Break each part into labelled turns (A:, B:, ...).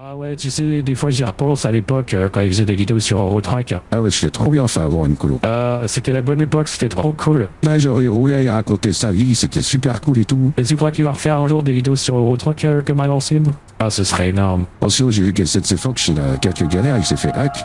A: Ah ouais, tu sais, des fois j'y repense à l'époque euh, quand ils faisaient des vidéos sur Eurotrack.
B: Ah ouais, c'était trop bien ça avant une colo.
A: Euh, c'était la bonne époque, c'était trop cool.
B: Là, j'aurais roulé à raconter sa vie, c'était super cool et tout.
A: Et tu crois qu'il va refaire un jour des vidéos sur Eurotrack euh, comme à l'ancienne? Ah, ce serait énorme.
B: Ensuite, j'ai vu que cette Fox, il a quelques galères, il s'est fait hack.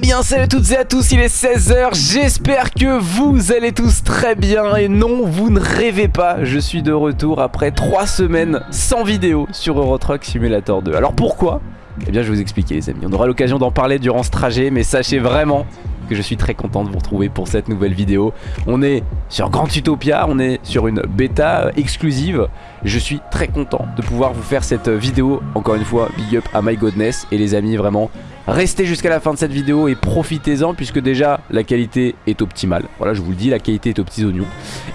C: Bien salut à toutes et à tous, il est 16h, j'espère que vous allez tous très bien et non, vous ne rêvez pas, je suis de retour après 3 semaines sans vidéo sur Euro Truck Simulator 2. Alors pourquoi? Eh bien je vais vous expliquer les amis, on aura l'occasion d'en parler durant ce trajet mais sachez vraiment que je suis très content de vous retrouver pour cette nouvelle vidéo. On est sur Grand Utopia, on est sur une bêta exclusive. Je suis très content de pouvoir vous faire cette vidéo. Encore une fois, big up à My Godness et les amis vraiment Restez jusqu'à la fin de cette vidéo et profitez-en puisque déjà la qualité est optimale. Voilà, je vous le dis, la qualité est aux petits oignons.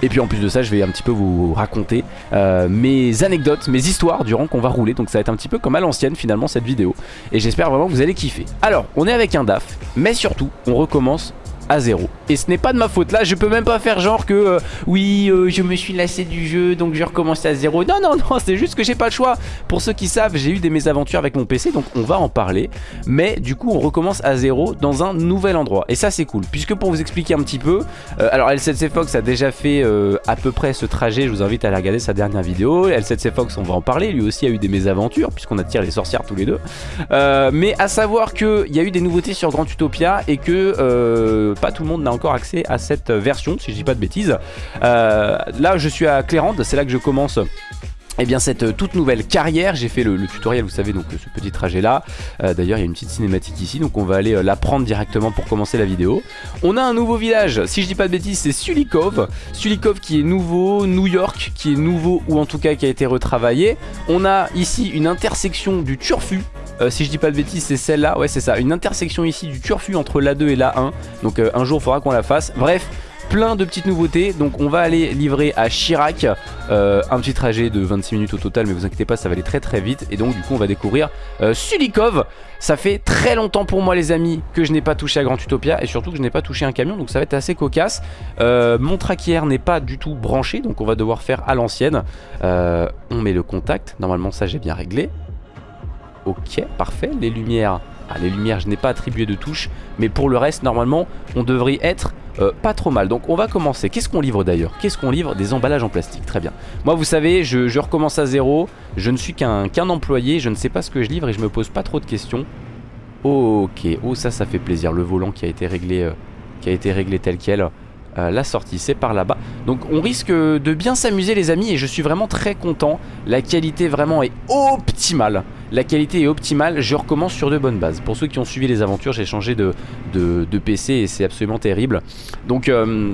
C: Et puis en plus de ça, je vais un petit peu vous raconter euh, mes anecdotes, mes histoires durant qu'on va rouler. Donc ça va être un petit peu comme à l'ancienne finalement cette vidéo. Et j'espère vraiment que vous allez kiffer. Alors, on est avec un DAF, mais surtout, on recommence à zéro. Et ce n'est pas de ma faute. Là, je peux même pas faire genre que euh, oui, euh, je me suis lassé du jeu, donc je recommence à zéro. Non, non, non, c'est juste que j'ai pas le choix. Pour ceux qui savent, j'ai eu des mésaventures avec mon PC, donc on va en parler. Mais du coup, on recommence à zéro dans un nouvel endroit. Et ça, c'est cool. Puisque pour vous expliquer un petit peu, euh, alors L7C Fox a déjà fait à peu près ce trajet. Je vous invite à aller regarder sa dernière vidéo. L7C Fox, on va en parler. Lui aussi a eu des mésaventures, puisqu'on attire les sorcières tous les deux. mais à savoir qu'il y a eu des nouveautés sur Grand Utopia et que pas tout le monde n'a encore accès à cette version, si je dis pas de bêtises. Euh, là, je suis à Clérande, c'est là que je commence eh bien cette toute nouvelle carrière, j'ai fait le, tutoriel vous savez donc ce petit trajet là euh, D'ailleurs il y a une petite cinématique ici donc on va aller euh, la prendre directement pour commencer la vidéo. On a un nouveau village, si je dis pas de bêtises c'est Sulikov. Sulikov qui est nouveau, New York qui est nouveau ou en tout cas qui a été retravaillé. On a ici une intersection du Turfu euh, si je dis pas de bêtises c'est celle-là, ouais c'est ça, une intersection ici du Turfu entre l'A2 et l'A1 Donc euh, un jour il faudra qu'on la fasse, bref plein de petites nouveautés. Donc on va aller livrer à Chirac euh, un petit trajet de 26 minutes au total mais vous inquiétez pas ça va aller très très vite. Et donc du coup on va découvrir Sulikov. Ça fait très longtemps pour moi les amis que je n'ai pas touché à Grand Utopia et surtout que je n'ai pas touché un camion. Donc ça va être assez cocasse. Mon traquière n'est pas du tout branché donc on va devoir faire à l'ancienne. On met le contact. Normalement ça j'ai bien réglé Ok, parfait. Les lumières, ah, les lumières, je n'ai pas attribué de touche. Mais pour le reste, normalement, on devrait être euh, pas trop mal. Donc on va commencer. Qu'est-ce qu'on livre d'ailleurs? Qu'est-ce qu'on livre Des emballages en plastique? Très bien. Moi, vous savez, je, recommence à zéro. Je ne suis qu'un employé. Je ne sais pas ce que je livre et je me pose pas trop de questions. Ok. Oh, ça, ça fait plaisir. Le volant qui a été réglé, euh, qui a été réglé tel quel. Euh, la sortie. C'est par là-bas. Donc on risque de bien s'amuser les amis et je suis vraiment très content. La qualité vraiment est optimale. La qualité est optimale. Je recommence sur de bonnes bases. Pour ceux qui ont suivi les aventures j'ai changé de, PC et c'est absolument terrible. Donc euh,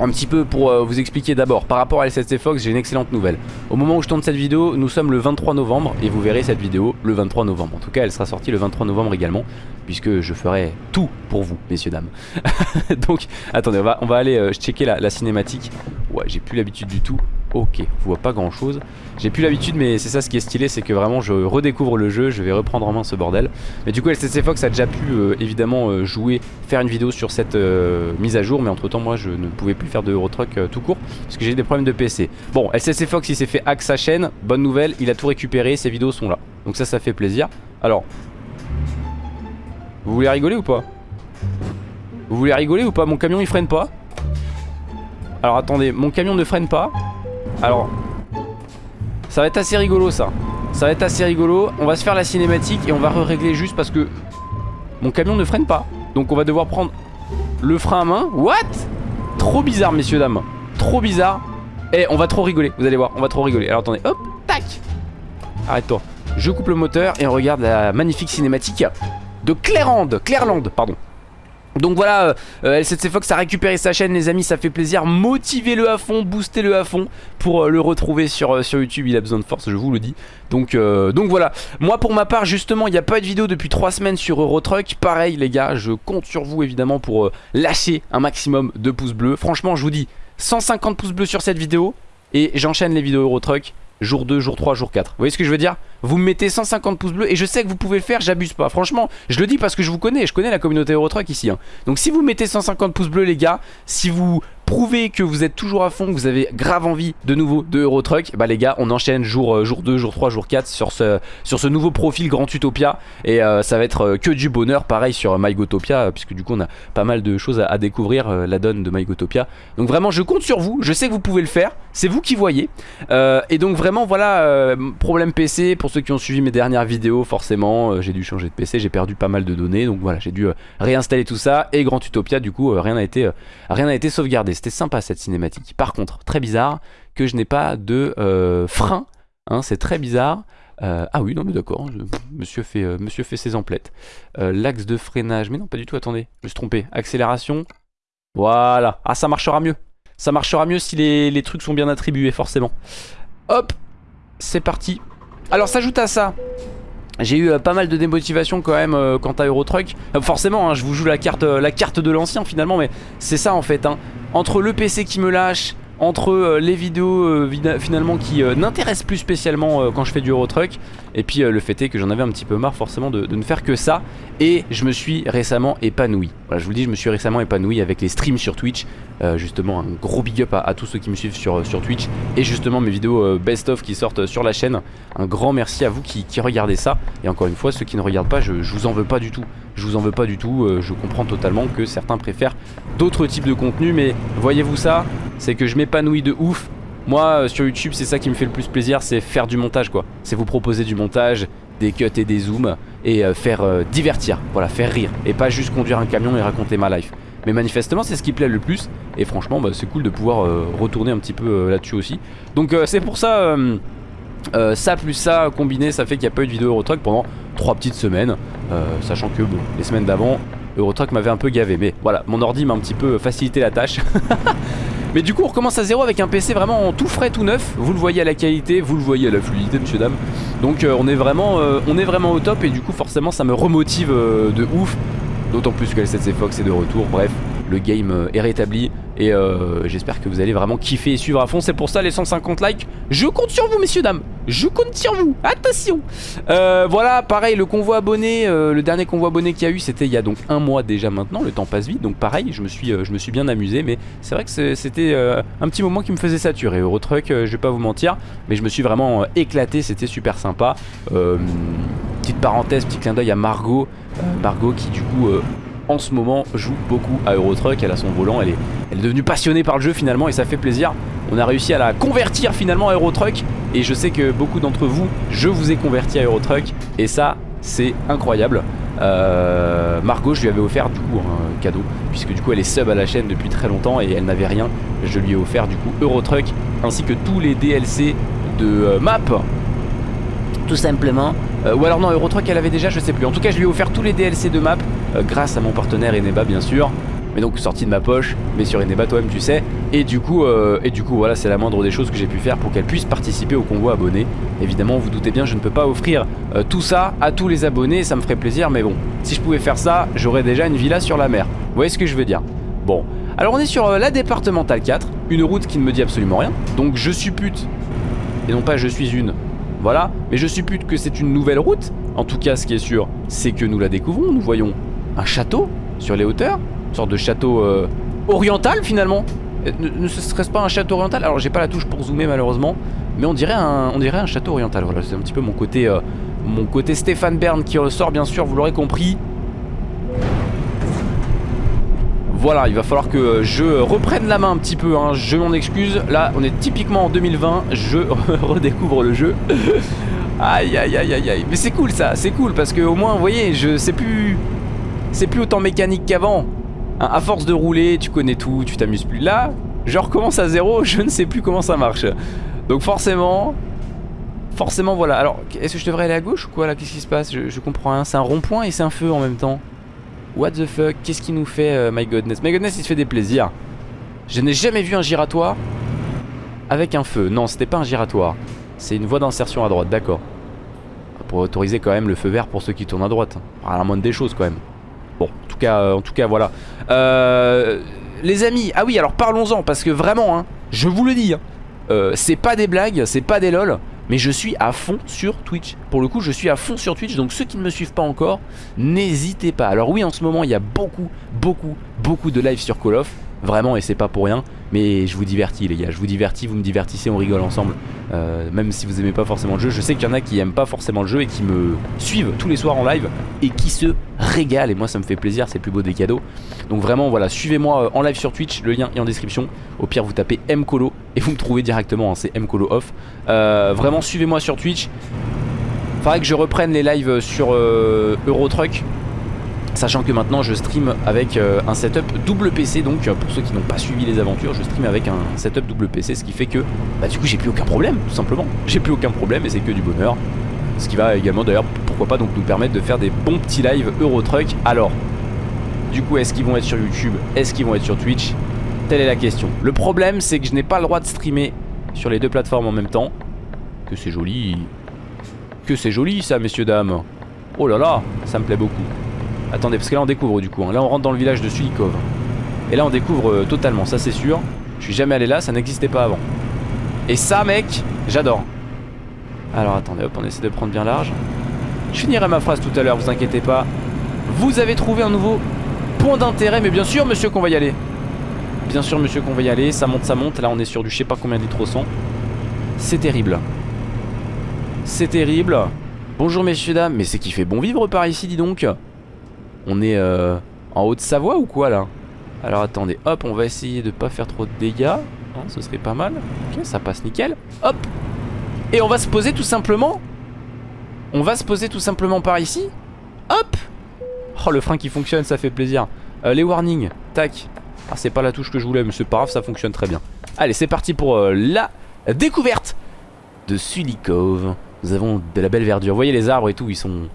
C: un petit peu pour euh, vous expliquer d'abord. Par rapport à L7C Fox j'ai une excellente nouvelle. Au moment où je tourne cette vidéo nous sommes le 23 novembre Et vous verrez cette vidéo le 23 novembre. En tout cas elle sera sortie le 23 novembre également Puisque je ferai tout pour vous messieurs dames Donc attendez on va, on aller euh, checker la, cinématique Ouais j'ai plus l'habitude du tout Ok, je vois pas grand chose. J'ai plus l'habitude mais c'est ça ce qui est stylé, c'est que vraiment je redécouvre le jeu, je vais reprendre en main ce bordel. Mais du coup LCC Fox a déjà pu euh, évidemment euh, jouer, faire une vidéo sur cette mise à jour, mais entre temps moi je ne pouvais plus faire de Eurotruck tout court, parce que j'ai des problèmes de PC. Bon, LCC Fox il s'est fait hack sa chaîne, bonne nouvelle, il a tout récupéré, ses vidéos sont là. Donc ça, ça fait plaisir. Alors, vous voulez rigoler ou pas? Vous voulez rigoler ou pas? Mon camion il freine pas alors attendez, mon camion ne freine pas alors, ça va être assez rigolo ça. Ça va être assez rigolo. On va se faire la cinématique et on va régler juste parce que mon camion ne freine pas. Donc on va devoir prendre le frein à main. What? Trop bizarre, messieurs, dames. Trop bizarre. Eh, on va trop rigoler, vous allez voir, on va trop rigoler. Alors attendez, hop, tac Arrête-toi. Je coupe le moteur et on regarde la magnifique cinématique de Clairland. Clairland, pardon. Donc voilà, euh, L7C Fox a récupéré sa chaîne les amis, ça fait plaisir. Motivez-le à fond, boostez-le à fond Pour euh, le retrouver sur, euh, sur YouTube, il a besoin de force, je vous le dis. Donc, donc voilà, moi pour ma part justement, il n'y a pas de vidéo depuis 3 semaines sur Eurotruck. Pareil les gars, je compte sur vous évidemment pour lâcher un maximum de pouces bleus. Franchement je vous dis, 150 pouces bleus sur cette vidéo et j'enchaîne les vidéos Euro Truck jour 2, jour 3, jour 4. Vous voyez ce que je veux dire? Vous me mettez 150 pouces bleus et je sais que vous pouvez le faire, j'abuse pas. Franchement, je le dis parce que je vous connais, je connais la communauté Eurotruck ici. hein. Donc si vous mettez 150 pouces bleus les gars, si vous prouvez que vous êtes toujours à fond, que vous avez grave envie de nouveau de Eurotruck, bah les gars, on enchaîne jour, euh, jour 2, jour 3, jour 4 sur ce, sur ce nouveau profil Grand Utopia. Et euh, ça va être euh, que du bonheur, pareil sur MyGotopia, puisque du coup on a pas mal de choses à, découvrir, la donne de MyGotopia. Donc vraiment, je compte sur vous, je sais que vous pouvez le faire, c'est vous qui voyez. Et donc vraiment, voilà, problème PC, pour ceux qui ont suivi mes dernières vidéos, forcément, j'ai dû changer de PC, j'ai perdu pas mal de données, donc voilà, j'ai dû réinstaller tout ça. Et Grand Utopia, du coup, rien n'a été, rien n'a été sauvegardé. C'était sympa cette cinématique. Par contre, très bizarre que je n'ai pas de euh, frein, hein, c'est très bizarre. Euh, ah oui, non mais d'accord, je- monsieur, fait, euh, monsieur fait ses emplettes. L'axe de freinage, mais non pas du tout, attendez, je me suis trompé. Accélération, voilà. Ah ça marchera mieux. Ça marchera mieux si les, les trucs sont bien attribués, forcément. Hop, c'est parti. Alors s'ajoute à ça, j'ai eu euh, pas mal de démotivation quand même euh, quant à Eurotruck. Euh, forcément, hein, je vous joue la carte, euh, la carte de l'ancien finalement, mais c'est ça en fait. hein. Entre le PC qui me lâche, entre les vidéos finalement qui n'intéressent plus spécialement quand je fais du Eurotruck, et puis euh, le fait est que j'en avais un petit peu marre forcément de, ne faire que ça, et je me suis récemment épanoui. Voilà, je vous dis, je me suis récemment épanoui avec les streams sur Twitch. Euh, justement, un gros big up à, tous ceux qui me suivent sur, sur Twitch, et justement mes vidéos euh, best-of qui sortent sur la chaîne. Un grand merci à vous qui, regardez ça. Et encore une fois, ceux qui ne regardent pas, je, je vous en veux pas du tout. Je vous en veux pas du tout. euh, je comprends totalement que certains préfèrent d'autres types de contenus. Mais voyez-vous ça C'est que je m'épanouis de ouf. Moi, euh, sur YouTube, c'est ça qui me fait le plus plaisir. C'est faire du montage, quoi. C'est vous proposer du montage, des cuts et des zooms. Et euh, faire euh, divertir. Voilà, faire rire. Et pas juste conduire un camion et raconter ma life. Mais manifestement, c'est ce qui plaît le plus. Et franchement, bah, c'est cool de pouvoir retourner un petit peu là-dessus aussi. Donc, c'est pour ça. ça plus ça combiné ça fait qu'il n'y a pas eu de vidéo Eurotruck pendant 3 petites semaines Sachant que bon les semaines d'avant Eurotruck m'avait un peu gavé Mais voilà mon ordi m'a un petit peu facilité la tâche Mais du coup on recommence à zéro avec un PC vraiment tout frais tout neuf. Vous le voyez à la qualité, vous le voyez à la fluidité monsieur dame Donc euh, on, est vraiment, euh, on est vraiment au top Et du coup forcément ça me remotive euh, de ouf. D'autant plus que L7C Fox est de retour. Bref le game euh, est rétabli et euh, j'espère que vous allez vraiment kiffer et suivre à fond. C'est pour ça les 150 likes. Je compte sur vous, messieurs dames. Je compte sur vous. Attention. Euh, voilà, pareil, le convoi abonné, le dernier convoi abonné qu'il y a eu, c'était il y a donc un mois déjà maintenant. Le temps passe vite, donc pareil, je me suis, je me suis bien amusé, mais c'est vrai que c'était un petit moment qui me faisait saturer. Eurotruck, je vais pas vous mentir, mais je me suis vraiment éclaté. C'était super sympa. Petite parenthèse, petit clin d'œil à Margot, Margot qui du coup en ce moment joue beaucoup à Eurotruck, elle a son volant, elle est, elle est devenue passionnée par le jeu finalement et ça fait plaisir. On a réussi à la convertir finalement à Eurotruck et je sais que beaucoup d'entre vous, je vous ai converti à Eurotruck et ça c'est incroyable. Euh, Margot je lui avais offert du coup un cadeau puisque du coup elle est sub à la chaîne depuis très longtemps et elle n'avait rien. Je lui ai offert du coup Eurotruck ainsi que tous les DLC de euh, map tout simplement. Euh, ou alors non, Eurotruck elle avait déjà, je sais plus. En tout cas, je lui ai offert tous les DLC de map euh, grâce à mon partenaire Eneba bien sûr. Mais donc sorti de ma poche, mais sur Eneba toi-même tu sais. Et du coup, euh, et du coup voilà, c'est la moindre des choses que j'ai pu faire pour qu'elle puisse participer au convoi abonné. Évidemment, vous doutez bien, je ne peux pas offrir euh, tout ça à tous les abonnés, ça me ferait plaisir, mais bon, si je pouvais faire ça, j'aurais déjà une villa sur la mer. Vous voyez ce que je veux dire? Bon, alors on est sur la départementale 4, une route qui ne me dit absolument rien. Donc je suppute, et non pas je suis une, voilà, mais je suppute que c'est une nouvelle route. En tout cas, ce qui est sûr, c'est que nous la découvrons. Nous voyons un château sur les hauteurs, une sorte de château euh, oriental finalement. Ne, ne serait-ce pas un château oriental? Alors, j'ai pas la touche pour zoomer malheureusement, mais on dirait un, on dirait un château oriental. Voilà, c'est un petit peu mon côté, euh, mon côté Stéphane Bern qui ressort, bien sûr, vous l'aurez compris. Voilà, il va falloir que je reprenne la main un petit peu, hein. je m'en excuse. Là, on est typiquement en 2020, je redécouvre le jeu. aïe, aïe, aïe, aïe, aïe. Mais c'est cool ça, c'est cool parce que au moins, vous voyez, je sais plus... C'est plus autant mécanique qu'avant. Hein, à force de rouler, tu connais tout, tu t'amuses plus. Là, je recommence à zéro, je ne sais plus comment ça marche. Donc forcément... Forcément, voilà. Alors, est-ce que je devrais aller à gauche ou quoi là Qu'est-ce qui se passe? Je, comprends rien. C'est un rond-point et c'est un feu en même temps. What the fuck? Qu'est-ce qu'il nous fait, euh, My Godness My Godness, il se fait des plaisirs. Je n'ai jamais vu un giratoire avec un feu. Non, c'était pas un giratoire. C'est une voie d'insertion à droite, d'accord. Pour autoriser quand même le feu vert pour ceux qui tournent à droite. À la moindre des choses quand même. Bon, en tout cas, euh, en tout cas voilà. Euh, les amis, ah oui, alors parlons-en parce que vraiment, hein, je vous le dis, hein, euh, c'est pas des blagues, c'est pas des lol, mais je suis à fond sur Twitch. Pour le coup, je suis à fond sur Twitch, donc ceux qui ne me suivent pas encore, n'hésitez pas. Alors oui, en ce moment, il y a beaucoup, beaucoup, beaucoup de live sur Call of, vraiment, et c'est pas pour rien. Mais je vous divertis les gars, je vous divertis, vous me divertissez, on rigole ensemble. Euh, Même si vous aimez pas forcément le jeu Je sais qu'il y en a qui aiment pas forcément le jeu et qui me suivent tous les soirs en live Et qui se régalent. Et moi ça me fait plaisir, c'est plus beau des cadeaux. Donc vraiment voilà, suivez-moi euh, en live sur Twitch, le lien est en description. Au pire vous tapez Mcolo et vous me trouvez directement, hein, c'est Mcolo off. Euh, Vraiment suivez-moi sur Twitch. Faudrait que je reprenne les lives sur euh, Eurotruck Sachant que maintenant je stream avec euh, un setup double PC donc pour ceux qui n'ont pas suivi les aventures je stream avec un setup double PC ce qui fait que bah du coup j'ai plus aucun problème tout simplement. J'ai plus aucun problème et c'est que du bonheur. Ce qui va également d'ailleurs pourquoi pas donc nous permettre de faire des bons petits lives Eurotruck. Alors du coup est-ce qu'ils vont être sur YouTube? Est-ce qu'ils vont être sur Twitch? Telle est la question. Le problème c'est que je n'ai pas le droit de streamer sur les deux plateformes en même temps. Que c'est joli. Que c'est joli ça messieurs dames. Oh là là ça me plaît beaucoup Attendez, parce que là on découvre du coup. Hein. Là on rentre dans le village de Sulikov. Et là on découvre euh, totalement, ça c'est sûr. Je suis jamais allé là, ça n'existait pas avant. Et ça mec, j'adore. Alors attendez, hop, on essaie de prendre bien large. Je finirai ma phrase tout à l'heure, vous inquiétez pas. Vous avez trouvé un nouveau point d'intérêt, mais bien sûr monsieur qu'on va y aller. Bien sûr monsieur qu'on va y aller, ça monte, ça monte. Là on est sur du je sais pas combien litres au C'est terrible. C'est terrible. Bonjour messieurs dames, mais c'est qui fait bon vivre par ici dis donc. On est euh, en Haute-Savoie ou quoi là? Alors attendez, hop, on va essayer de pas faire trop de dégâts. Hein, ce serait pas mal. Ok, ça passe nickel. Hop Et on va se poser tout simplement. On va se poser tout simplement par ici. Hop Oh, le frein qui fonctionne, ça fait plaisir. Euh, les warnings, tac. Ah, c'est pas la touche que je voulais, mais c'est pas grave, ça fonctionne très bien. Allez, c'est parti pour euh, la découverte de Sulikov. Nous avons de la belle verdure. Vous voyez les arbres et tout, ils sont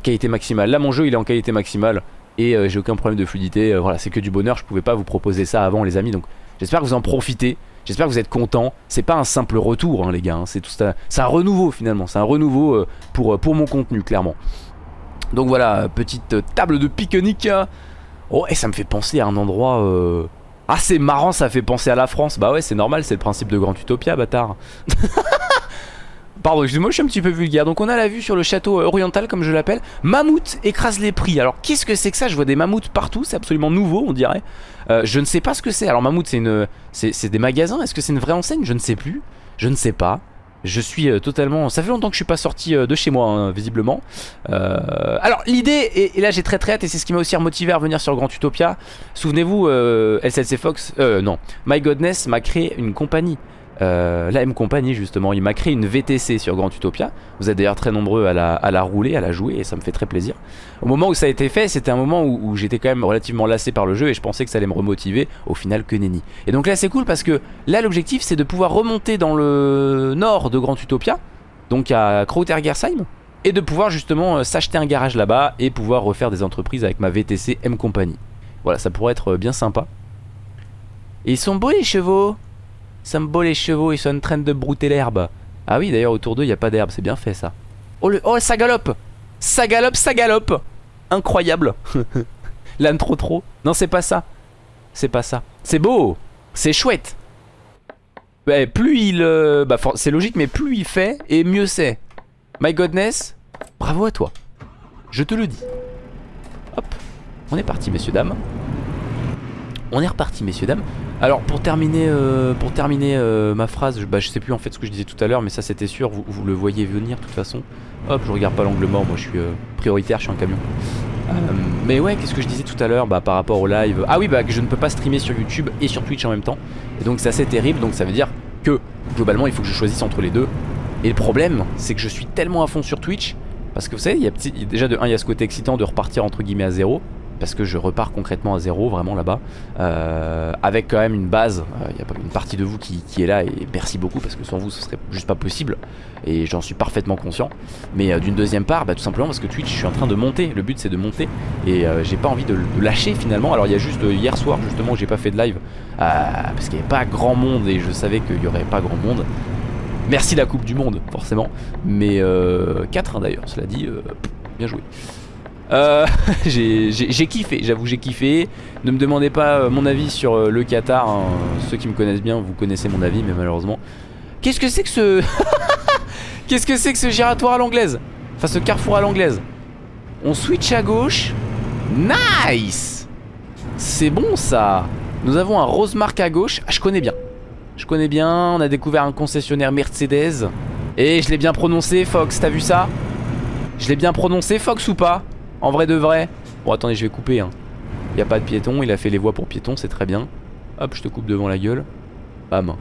C: qualité maximale. Là mon jeu il est en qualité maximale et euh, j'ai aucun problème de fluidité. Euh, voilà, c'est que du bonheur, je pouvais pas vous proposer ça avant les amis. Donc j'espère que vous en profitez. J'espère que vous êtes contents. C'est pas un simple retour hein, les gars, hein. c'est tout ça. C'est un renouveau finalement, c'est un renouveau euh, pour, mon contenu clairement. Donc voilà, petite table de pique-nique. Oh et ça me fait penser à un endroit... Ah c'est marrant, ça fait penser à la France. Bah ouais c'est normal, c'est le principe de Grand Utopia bâtard. Pardon, excusez-moi, je suis un petit peu vulgaire. Donc on a la vue sur le château euh, oriental, comme je l'appelle. Mammouth écrase les prix. Alors qu'est-ce que c'est que ça? Je vois des mammouths partout, c'est absolument nouveau, on dirait. Euh, je ne sais pas ce que c'est. Alors mammouth, c'est une, c'est des magasins. Est-ce que c'est une vraie enseigne? Je ne sais plus. Je ne sais pas. Je suis euh, totalement... Ça fait longtemps que je suis pas sorti de chez moi, hein, visiblement. Alors, l'idée, et, là j'ai très très hâte, et c'est ce qui m'a aussi remotivé à revenir sur Grand Utopia. Souvenez-vous, LCC Fox... non. My Godness m'a créé une compagnie euh, la M Company justement, il m'a créé une VTC sur Grand Utopia. Vous êtes d'ailleurs très nombreux à la, rouler, à la jouer et ça me fait très plaisir. Au moment où ça a été fait, c'était un moment où, j'étais quand même relativement lassé par le jeu et je pensais que ça allait me remotiver. Au final, que nenni. Et donc là, c'est cool parce que là, l'objectif, c'est de pouvoir remonter dans le nord de Grand Utopia, donc à Krautergersheim, et de pouvoir justement euh, s'acheter un garage là-bas et pouvoir refaire des entreprises avec ma VTC M Company. Voilà, ça pourrait être bien sympa. Ils sont beaux les chevaux ça les chevaux, ils sont en train de brouter l'herbe. Ah oui, d'ailleurs, autour d'eux, il n'y a pas d'herbe, c'est bien fait ça. Oh, le... oh, ça galope Ça galope, ça galope Incroyable L'âne trop trop. Non, c'est pas ça. C'est pas ça. C'est beau C'est chouette plus il... Euh, bah, c'est logique, mais plus il fait, et mieux c'est. My godness, bravo à toi. Je te le dis. Hop, on est parti, messieurs, dames. On est reparti, messieurs, dames. Alors pour terminer, euh, pour terminer euh, ma phrase, je, bah, je sais plus en fait ce que je disais tout à l'heure, mais ça c'était sûr, vous, le voyez venir de toute façon. Hop, je regarde pas l'angle mort, moi je suis euh, prioritaire, je suis un camion. mais ouais, qu'est-ce que je disais tout à l'heure bah, par rapport au live Ah oui, bah que je ne peux pas streamer sur YouTube et sur Twitch en même temps. Et donc c'est assez terrible, donc ça veut dire que globalement il faut que je choisisse entre les deux. Et le problème, c'est que je suis tellement à fond sur Twitch, parce que vous savez, il y a, déjà de un, il y a ce côté excitant de repartir entre guillemets à zéro parce que je repars concrètement à zéro vraiment là-bas. Euh, avec quand même une base il euh, y a une partie de vous qui, est là et merci beaucoup parce que sans vous ce serait juste pas possible. Et j'en suis parfaitement conscient. Mais euh, d'une deuxième part bah, tout simplement parce que Twitch je suis en train de monter. Le but c'est de monter. Et j'ai pas envie de, lâcher finalement. Alors il y a juste hier soir justement où j'ai pas fait de live parce qu'il n'y avait pas grand monde et je savais qu'il y aurait pas grand monde. Merci la coupe du monde forcément. Mais 4 hein, d'ailleurs cela dit Bien joué euh, j'ai kiffé, j'avoue j'ai kiffé. Ne me demandez pas euh, mon avis sur euh, le Qatar. Hein. Ceux qui me connaissent bien, vous connaissez mon avis, mais malheureusement, Qu'est-ce que c'est que ce... Qu'est-ce que c'est que ce giratoire à l'anglaise? Enfin ce carrefour à l'anglaise? On switch à gauche. Nice! C'est bon ça. Nous avons un Rosemark à gauche. Ah, Je connais bien. Je connais bien, on a découvert un concessionnaire Mercedes. Et je l'ai bien prononcé Fox, t'as vu ça? Je l'ai bien prononcé Fox ou pas? En vrai de vrai. Bon attendez je vais couper hein. Il a pas de piéton, il a fait les voies pour piétons, c'est très bien. Hop je te coupe devant la gueule. Bam.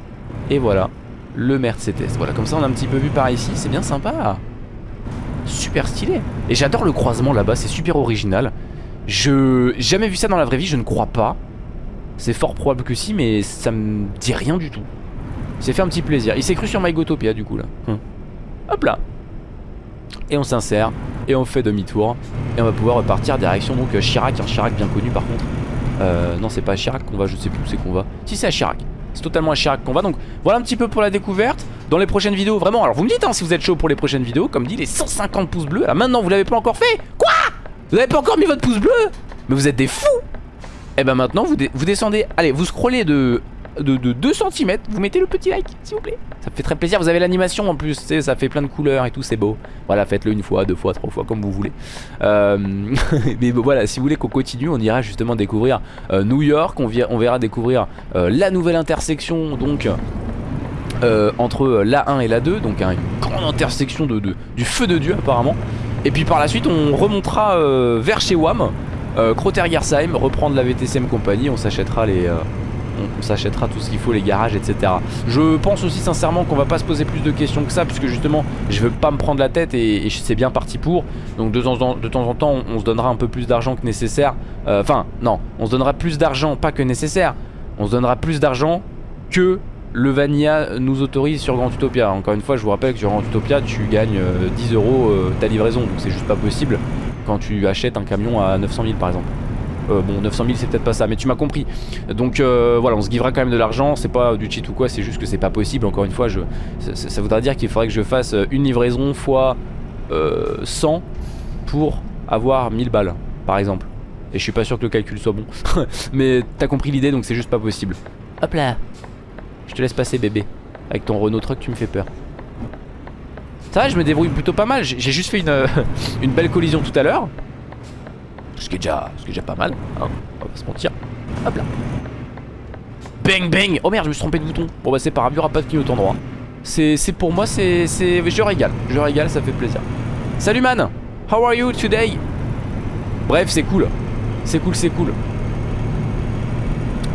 C: Et voilà. Le Mercedes. Voilà comme ça on a un petit peu vu par ici. C'est bien sympa. Super stylé. Et j'adore le croisement là-bas c'est super original. Je... jamais vu ça dans la vraie vie je ne crois pas. C'est fort probable que si mais ça me dit rien du tout. Il s'est fait un petit plaisir. Il s'est cru sur MyGotopia du coup là. Hum. Hop là Et on s'insère Et on fait demi-tour Et on va pouvoir repartir direction donc euh, Chirac. Un Chirac bien connu par contre. Euh, Non c'est pas à Chirac qu'on va je sais plus où c'est qu'on va. Si c'est à Chirac. C'est totalement à Chirac qu'on va. Donc voilà un petit peu pour la découverte. Dans les prochaines vidéos vraiment Alors vous me dites hein, si vous êtes chaud pour les prochaines vidéos. Comme dit les 150 pouces bleus. Alors maintenant vous l'avez pas encore fait. Quoi? Vous avez pas encore mis votre pouce bleu? Mais vous êtes des fous. Et eh ben maintenant vous, vous descendez. Allez vous scrollez de de, 2 cm, vous mettez le petit like s'il vous plaît. Ça me fait très plaisir, vous avez l'animation en plus, ça fait plein de couleurs et tout, c'est beau. Voilà, faites-le une fois, deux fois, trois fois, comme vous voulez. Euh, Mais voilà, si vous voulez qu'on continue, on ira justement découvrir euh, New York. On, verra découvrir euh, la nouvelle intersection donc entre la 1 et la 2 Donc une grande intersection de, du feu de Dieu apparemment. Et puis par la suite on remontera vers chez WAM Croter Gersheim, reprendre la VTCM compagnie, on s'achètera les on, s'achètera tout ce qu'il faut, les garages, etc. Je pense aussi sincèrement qu'on va pas se poser plus de questions que ça, puisque justement, je veux pas me prendre la tête et, c'est bien parti pour. Donc de temps en, temps, on, se donnera un peu plus d'argent que nécessaire. Euh, enfin, non, on se donnera plus d'argent, pas que nécessaire. On se donnera plus d'argent que le Vanilla nous autorise sur Grand Utopia. Encore une fois, je vous rappelle que sur Grand Utopia, tu gagnes 10 euh, euros euh, ta livraison. Donc c'est juste pas possible quand tu achètes un camion à 900 000 par exemple. Euh, bon 900 000 c'est peut-être pas ça mais tu m'as compris. Donc euh, voilà on se givera quand même de l'argent C'est pas du cheat ou quoi c'est juste que c'est pas possible. Encore une fois je, ça, voudrait dire qu'il faudrait que je fasse euh, une livraison fois 100 Pour avoir 1000 balles par exemple. Et je suis pas sûr que le calcul soit bon. Mais t'as compris l'idée donc c'est juste pas possible. Hop là. Je te laisse passer bébé. Avec ton Renault Truck tu me fais peur. Ça va, je me débrouille plutôt pas mal. J'ai juste fait une, une belle collision tout à l'heure. Ce qui est déjà, ce qui est déjà pas mal, hein, on va pas se mentir. Hop là. Bang bang Oh merde, je me suis trompé de bouton. Bon bah c'est pas grave, il pas de droit. C'est pour moi, c'est... Je régale, je régale, ça fait plaisir. Salut man How are you today? Bref, c'est cool. C'est cool, c'est cool.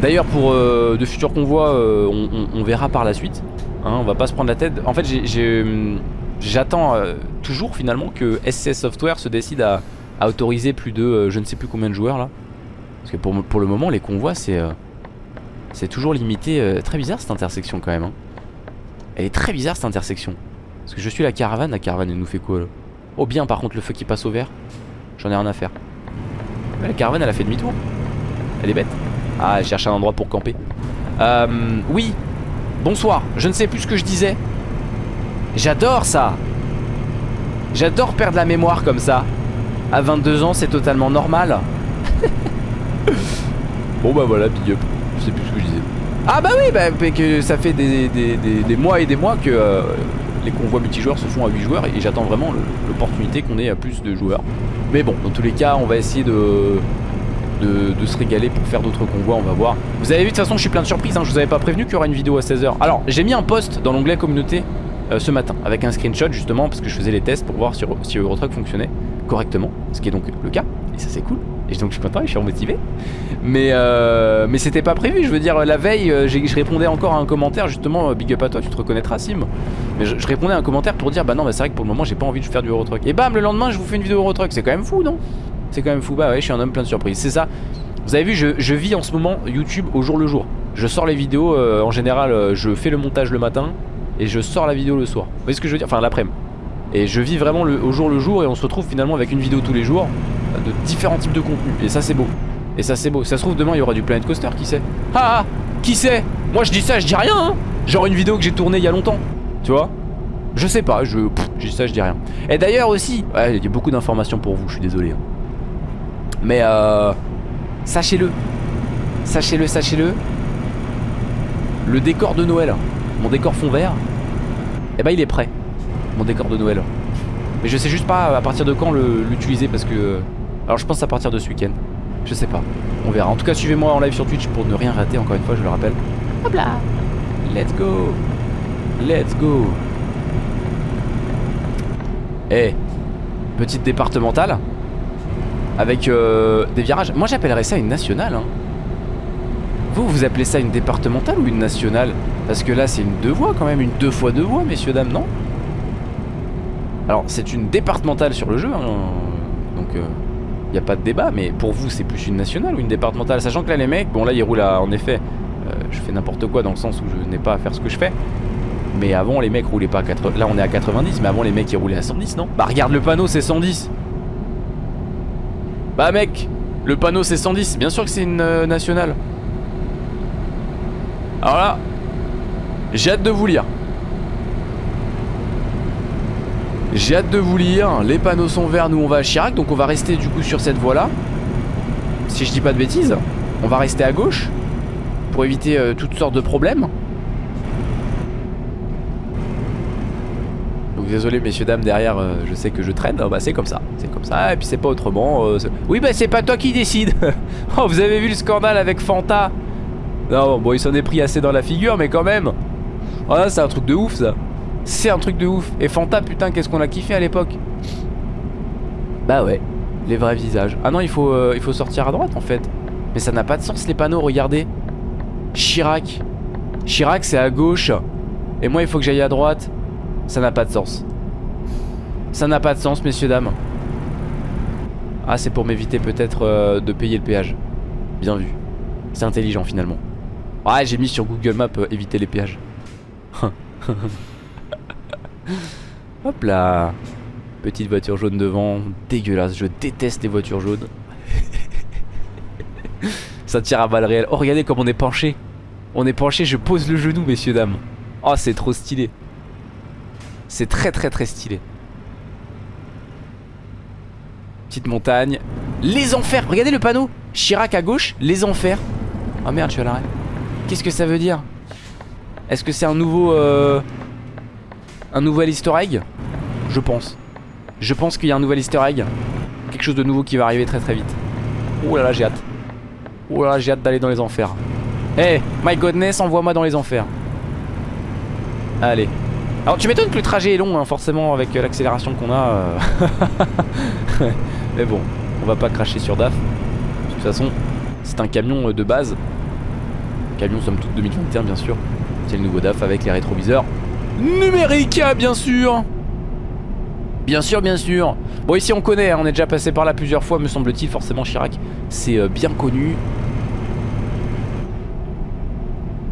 C: D'ailleurs, pour euh, de futurs convois, euh, on, verra par la suite. Hein, on va pas se prendre la tête. En fait, j'attends euh, toujours finalement que SCS Software se décide à, à autoriser plus de euh, je ne sais plus combien de joueurs là. Parce que pour, pour le moment les convois c'est euh, c'est toujours limité. Euh, très bizarre cette intersection quand même. Hein. Elle est très bizarre cette intersection. Parce que je suis la caravane, la caravane elle nous fait quoi là? Oh bien par contre le feu qui passe au vert. J'en ai rien à faire. La caravane elle a fait demi-tour. Elle est bête. Ah elle cherche un endroit pour camper. Euh, oui. Bonsoir. Je ne sais plus ce que je disais. J'adore ça. J'adore perdre la mémoire comme ça. À 22 ans, c'est totalement normal. bon bah voilà, big up. Je sais plus ce que je disais. Ah bah oui, bah, que ça fait des, mois et des mois que euh, les convois multijoueurs se font à 8 joueurs et j'attends vraiment l'opportunité qu'on ait à plus de joueurs. Mais bon, dans tous les cas, on va essayer de, de, se régaler pour faire d'autres convois, on va voir. Vous avez vu, de toute façon, je suis plein de surprises, hein. je vous avais pas prévenu qu'il y aura une vidéo à 16h. Alors, j'ai mis un post dans l'onglet communauté euh, ce matin avec un screenshot justement parce que je faisais les tests pour voir si, si Eurotruck fonctionnait correctement, ce qui est donc le cas, et ça c'est cool. Et donc je suis content et je suis remotivé. Mais, euh, mais c'était pas prévu, je veux dire, la veille, euh, je répondais encore à un commentaire, justement, big up à toi, tu te reconnaîtras, Sim. Mais je, répondais à un commentaire pour dire, bah non, bah c'est vrai que pour le moment, j'ai pas envie de faire du Eurotruck. Et bam, le lendemain, je vous fais une vidéo Eurotruck, c'est quand même fou, non? C'est quand même fou, bah ouais, je suis un homme plein de surprises. C'est ça. Vous avez vu, je, vis en ce moment YouTube au jour le jour. Je sors les vidéos, euh, en général, je fais le montage le matin et je sors la vidéo le soir. Vous voyez ce que je veux dire? Enfin, l'après-midi. Et je vis vraiment le, au jour le jour et on se retrouve finalement avec une vidéo tous les jours de différents types de contenus. Et ça c'est beau. Et ça c'est beau. Ça se trouve demain il y aura du Planet Coaster, qui sait? Ah, Qui sait? Moi je dis ça, je dis rien hein Genre une vidéo que j'ai tournée il y a longtemps. Tu vois? Je sais pas, je, dis ça, je dis rien. Et d'ailleurs aussi, il y a beaucoup d'informations pour vous, je suis désolé. Hein. Mais euh, sachez-le. Sachez-le, sachez-le. Le décor de Noël, mon décor fond vert, Et bah il est prêt, mon décor de Noël. Mais je sais juste pas à partir de quand l'utiliser parce que... Alors je pense à partir de ce week-end. Je sais pas, on verra. En tout cas suivez-moi en live sur Twitch pour ne rien rater encore une fois, je le rappelle. Hop là Let's go Let's go Eh Petite départementale Avec euh, des virages. Moi j'appellerais ça une nationale. Hein. Vous, vous appelez ça une départementale ou une nationale? Parce que là c'est une deux voies quand même, une deux fois deux voies messieurs dames, non? Alors c'est une départementale sur le jeu, hein. donc il n'y a pas de débat, mais pour vous c'est plus une nationale ou une départementale Sachant que là les mecs, bon là ils roulent à, en effet, euh, je fais n'importe quoi dans le sens où je n'ai pas à faire ce que je fais. Mais avant les mecs roulaient pas à 80, là on est à 90, mais avant les mecs ils roulaient à 110 non? Bah regarde le panneau c'est 110 Bah mec, le panneau c'est 110, bien sûr que c'est une euh, nationale alors là, j'ai hâte de vous lire. J'ai hâte de vous lire. Les panneaux sont verts, nous on va à Chirac, donc on va rester du coup sur cette voie là. Si je dis pas de bêtises, on va rester à gauche pour éviter euh, toutes sortes de problèmes. Donc désolé messieurs dames derrière, euh, je sais que je traîne, bah c'est comme ça, c'est comme ça, et puis c'est pas autrement. euh, oui bah c'est pas toi qui décide. oh vous avez vu le scandale avec Fanta? Non, bon, il s'en est pris assez dans la figure, mais quand même. Oh c'est un truc de ouf, ça. C'est un truc de ouf. Et Fanta, putain, qu'est-ce qu'on a kiffé à l'époque. Bah ouais, les vrais visages. Ah non, il faut, euh, il faut sortir à droite, en fait. Mais ça n'a pas de sens, les panneaux, regardez. Chirac. Chirac, c'est à gauche. Et moi, il faut que j'aille à droite. Ça n'a pas de sens. Ça n'a pas de sens, messieurs, dames. Ah, c'est pour m'éviter peut-être euh, de payer le péage. Bien vu. C'est intelligent, finalement. Ouais, j'ai mis sur Google Maps euh, éviter les péages. Hop là. Petite voiture jaune devant. Dégueulasse. Je déteste les voitures jaunes. Ça tire à balles réelles. Oh, regardez comme on est penché. On est penché. Je pose le genou, messieurs, dames. Oh, c'est trop stylé. C'est très, très, très stylé. Petite montagne. Les enfers. Regardez le panneau. Chirac à gauche. Les enfers. Oh merde, je suis à l'arrêt. Qu'est-ce que ça veut dire? Est-ce que c'est un nouveau... euh, Un nouvel easter egg Je pense. Je pense qu'il y a un nouvel easter egg. Quelque chose de nouveau qui va arriver très très vite. Oh là là, j'ai hâte. Oh là là, j'ai hâte d'aller dans les enfers. Hey, my godness, envoie-moi dans les enfers. Allez. Alors tu m'étonnes que le trajet est long, hein, forcément, avec euh, l'accélération qu'on a. euh. Mais bon, on va pas cracher sur DAF. De toute façon, c'est un camion euh, de base. Camion somme toute 2021 bien sûr. C'est le nouveau DAF avec les rétroviseurs numériques bien sûr. Bien sûr, bien sûr. Bon ici on connaît, hein, on est déjà passé par là plusieurs fois me semble-t-il, forcément Chirac. C'est euh, bien connu.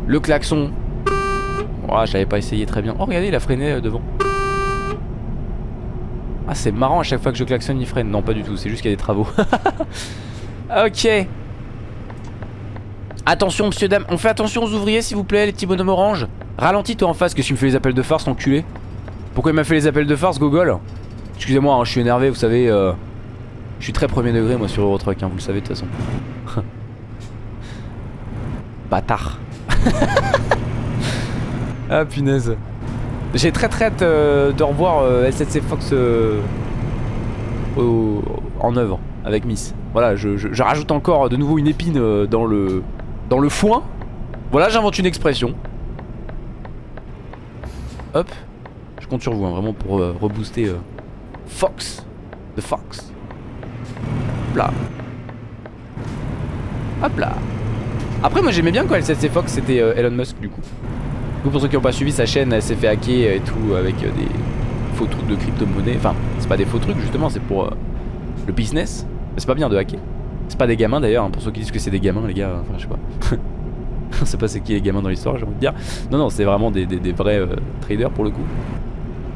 C: Le klaxon. Oh, j'avais pas essayé très bien. Oh regardez, il a freiné euh, devant. Ah c'est marrant à chaque fois que je klaxonne il freine. Non pas du tout, c'est juste qu'il y a des travaux. ok. Attention, monsieur, dame. On fait attention aux ouvriers, s'il vous plaît, les petits bonhommes orange. Ralentis, toi en face, que tu me fais les appels de farce, enculé? Pourquoi il m'a fait les appels de farce, Gogol? Excusez-moi, hein, je suis énervé, vous savez. euh, Je suis très premier degré, moi, sur Eurotruck, hein, vous le savez de toute façon. Bâtard. ah, punaise. J'ai très très euh, de revoir euh, Fox euh, en œuvre avec Miss. Voilà, je rajoute encore de nouveau une épine euh, dans le dans le foin. Voilà, j'invente une expression. Hop, je compte sur vous, hein, vraiment pour euh, rebooster euh, Fox, The Fox. Hop là. Hop là. Après, moi j'aimais bien quand LCC Fox c'était euh, Elon Musk du coup. Du coup, pour ceux qui n'ont pas suivi sa chaîne, elle s'est fait hacker et tout avec des faux trucs de crypto-monnaie. Enfin, c'est pas des faux trucs justement, c'est pour le business. C'est pas bien de hacker. Pas des gamins d'ailleurs, hein, pour ceux qui disent que c'est des gamins, les gars. Enfin, je sais pas. On sait pas c'est qui les gamins dans l'histoire, j'ai envie de dire. Non, non, c'est vraiment des, vrais euh, traders pour le coup.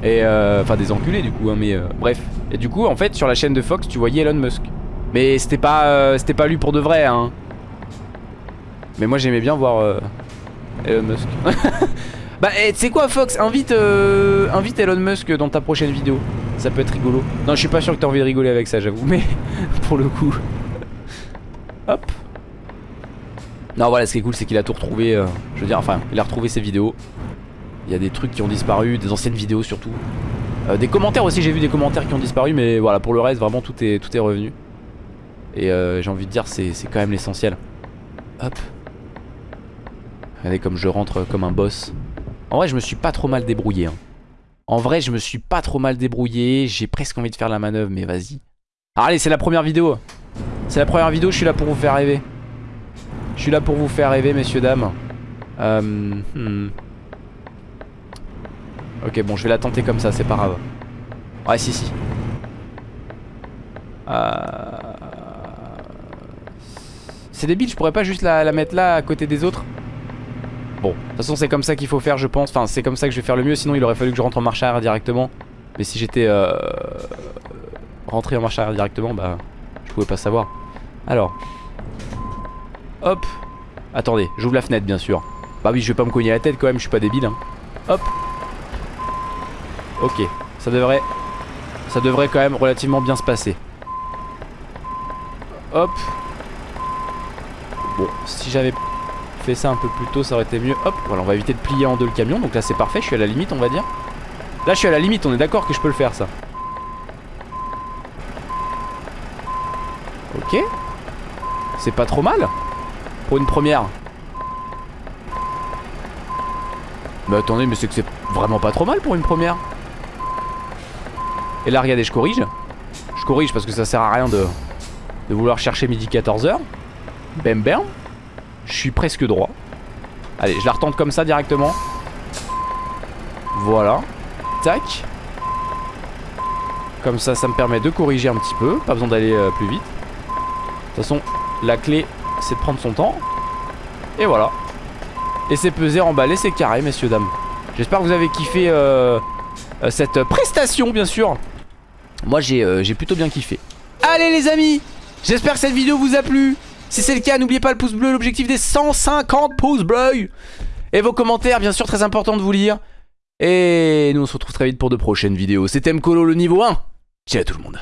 C: Et euh, enfin, des enculés du coup, hein, mais euh, bref. Et du coup, en fait, sur la chaîne de Fox, tu voyais Elon Musk. Mais c'était pas, c'était pas lui pour de vrai, hein. Mais moi, j'aimais bien voir Elon Musk. bah, tu sais quoi, Fox, invite, invite Elon Musk dans ta prochaine vidéo. Ça peut être rigolo. Non, je suis pas sûr que t'as envie de rigoler avec ça, j'avoue, mais pour le coup. Hop. Non, voilà, ce qui est cool, c'est qu'il a tout retrouvé. euh, je veux dire, enfin, il a retrouvé ses vidéos. Il y a des trucs qui ont disparu, des anciennes vidéos surtout. Euh, des commentaires aussi, j'ai vu des commentaires qui ont disparu, mais voilà, pour le reste, vraiment tout est, tout est revenu. Et euh, j'ai envie de dire, c'est quand même l'essentiel. Hop. Regardez comme je rentre comme un boss. En vrai, je me suis pas trop mal débrouillé. hein. En vrai, je me suis pas trop mal débrouillé. J'ai presque envie de faire la manœuvre, mais vas-y. Ah, allez, c'est la première vidéo. C'est la première vidéo, je suis là pour vous faire rêver. Je suis là pour vous faire rêver, messieurs, dames. Euh, hmm. Ok, bon, je vais la tenter comme ça, c'est pas grave. Ouais, si, si. Euh... C'est débile, je pourrais pas juste la, la mettre là, à côté des autres Bon, de toute façon, c'est comme ça qu'il faut faire, je pense. Enfin, c'est comme ça que je vais faire le mieux, sinon il aurait fallu que je rentre en marche arrière directement. Mais si j'étais euh... rentré en marche arrière directement, bah, je pouvais pas savoir. Alors. Hop. Attendez, j'ouvre la fenêtre, bien sûr. Bah oui, je vais pas me cogner la tête quand même, je suis pas débile. Hein. Hop. Ok, ça devrait ça devrait quand même relativement bien se passer. Hop. Bon, si j'avais fait ça un peu plus tôt, ça aurait été mieux. Hop, voilà, on va éviter de plier en deux le camion. Donc là, c'est parfait, je suis à la limite, on va dire. Là, je suis à la limite, on est d'accord que je peux le faire, ça. Ok. C'est pas trop mal. Pour une première. Mais attendez, mais c'est que c'est vraiment pas trop mal pour une première. Et là, regardez, je corrige. Je corrige parce que ça sert à rien de, de vouloir chercher midi 14h. Bam bam. Je suis presque droit. Allez, je la retente comme ça directement. Voilà. Tac. Comme ça, ça me permet de corriger un petit peu. Pas besoin d'aller euh, plus vite. De toute façon, la clé, c'est de prendre son temps. Et voilà. Et c'est pesé, emballé, c'est carré, messieurs, dames. J'espère que vous avez kiffé euh, euh, cette prestation, bien sûr. Moi, j'ai euh, j'ai plutôt bien kiffé. Allez, les amis J'espère que cette vidéo vous a plu. Si c'est le cas, n'oubliez pas le pouce bleu, l'objectif des 150 pouces bleus. Et vos commentaires, bien sûr, très important de vous lire. Et nous, on se retrouve très vite pour de prochaines vidéos. C'était Mkolo, le niveau 1. Ciao tout le monde.